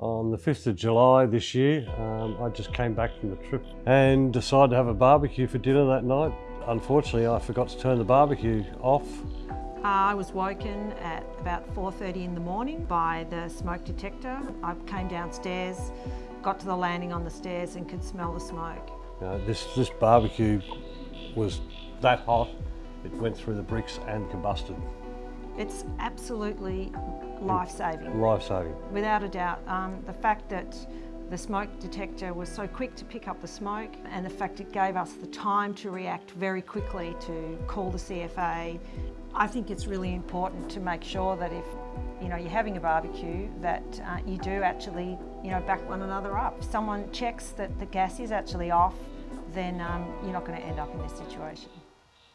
On the 5th of July this year, um, I just came back from the trip and decided to have a barbecue for dinner that night. Unfortunately, I forgot to turn the barbecue off. I was woken at about 4.30 in the morning by the smoke detector. I came downstairs, got to the landing on the stairs and could smell the smoke. This, this barbecue was that hot, it went through the bricks and combusted. It's absolutely life-saving. Life-saving. Without a doubt. Um, the fact that the smoke detector was so quick to pick up the smoke and the fact it gave us the time to react very quickly to call the CFA. I think it's really important to make sure that if you know, you're having a barbecue that uh, you do actually you know, back one another up. If someone checks that the gas is actually off, then um, you're not going to end up in this situation.